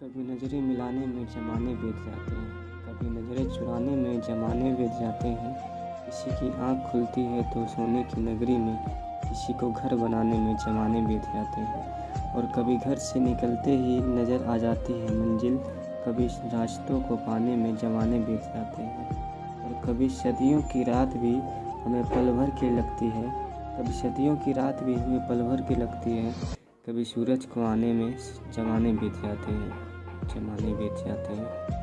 कभी नज़रें मिलाने में ज़माने बीत जाते हैं, कभी नज़रें चुराने में ज़माने बीत जाते हैं। किसी की आँख खुलती है तो सोने की नगरी में, किसी को घर बनाने में ज़माने बीत जाते हैं। और कभी घर से निकलते ही नज़र आ जाती है मंजिल, कभी रास्तों को पाने में ज़माने बीत जाते हैं। और कभी सदियों की रात भी हमें पल भर की लगती है, कभी सदियों की रात भी हमें पल भर की लगती है, कभी सूरज को आने में ज़माने बीत जाते हैं। ज़माने बेच जाते हैं।